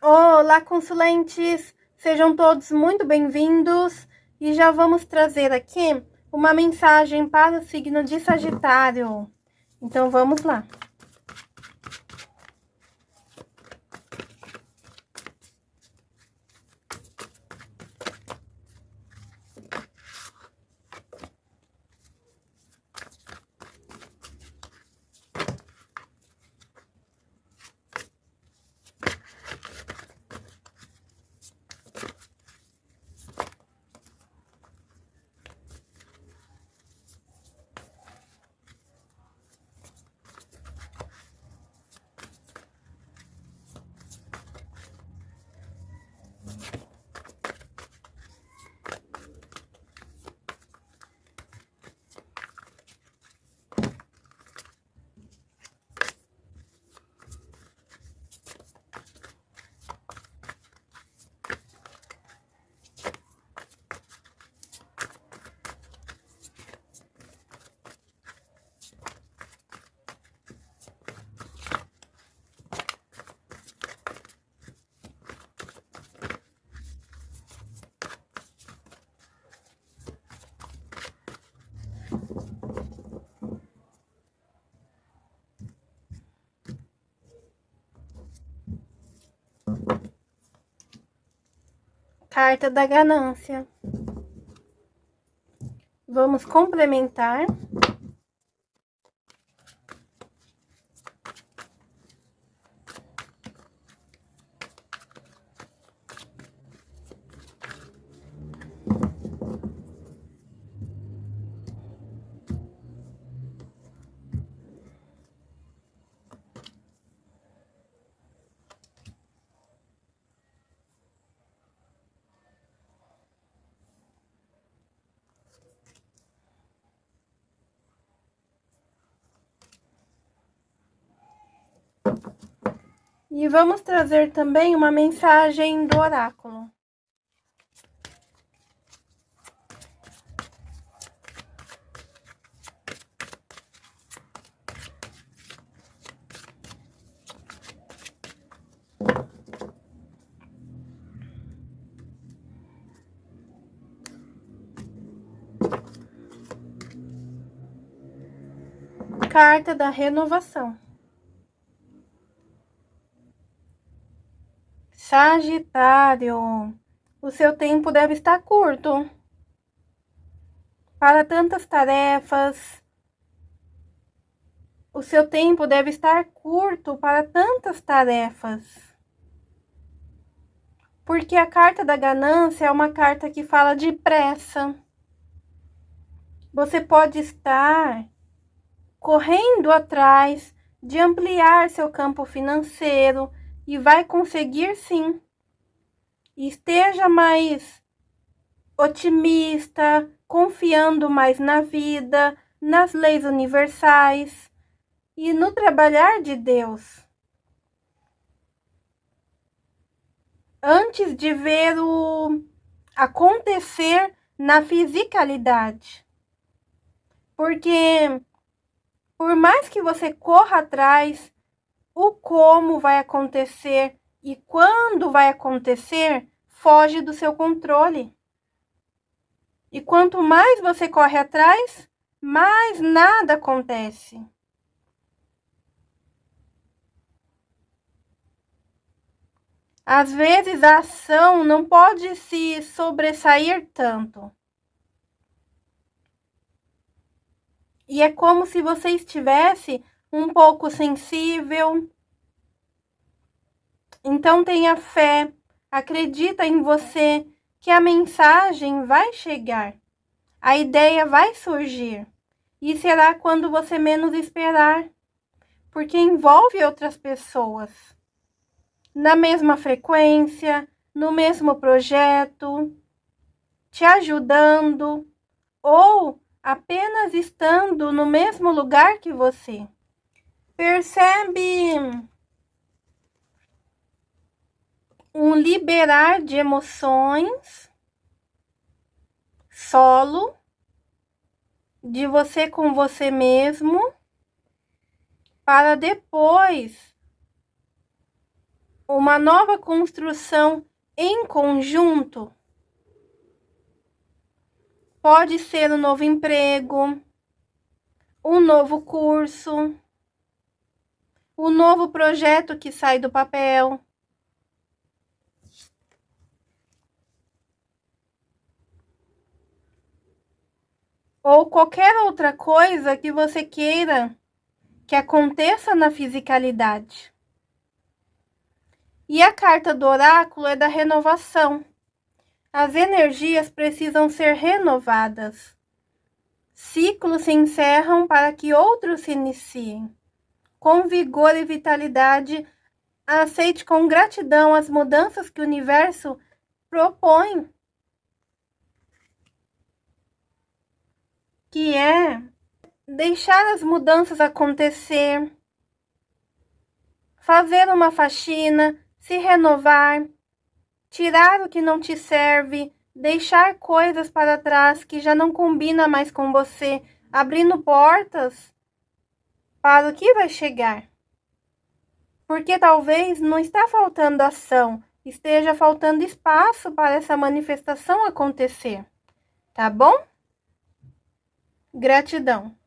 Olá, consulentes! Sejam todos muito bem-vindos e já vamos trazer aqui uma mensagem para o signo de Sagitário. Então, vamos lá. Carta da ganância. Vamos complementar. E vamos trazer também uma mensagem do oráculo. Carta da renovação. Sagitário, o seu tempo deve estar curto para tantas tarefas. O seu tempo deve estar curto para tantas tarefas. Porque a carta da ganância é uma carta que fala de pressa. Você pode estar correndo atrás de ampliar seu campo financeiro, e vai conseguir sim. Esteja mais otimista, confiando mais na vida, nas leis universais e no trabalhar de Deus. Antes de ver o acontecer na fisicalidade. Porque por mais que você corra atrás o como vai acontecer e quando vai acontecer foge do seu controle. E quanto mais você corre atrás, mais nada acontece. Às vezes a ação não pode se sobressair tanto. E é como se você estivesse um pouco sensível. Então tenha fé, acredita em você que a mensagem vai chegar, a ideia vai surgir e será quando você menos esperar, porque envolve outras pessoas na mesma frequência, no mesmo projeto, te ajudando ou apenas estando no mesmo lugar que você. Percebe um liberar de emoções solo de você com você mesmo para depois uma nova construção em conjunto. Pode ser um novo emprego, um novo curso, um novo projeto que sai do papel. Ou qualquer outra coisa que você queira que aconteça na fisicalidade. E a carta do oráculo é da renovação. As energias precisam ser renovadas. Ciclos se encerram para que outros se iniciem. Com vigor e vitalidade, aceite com gratidão as mudanças que o universo propõe. Que é deixar as mudanças acontecer, fazer uma faxina, se renovar, tirar o que não te serve, deixar coisas para trás que já não combina mais com você, abrindo portas para o que vai chegar. Porque talvez não está faltando ação, esteja faltando espaço para essa manifestação acontecer. Tá bom? Gratidão.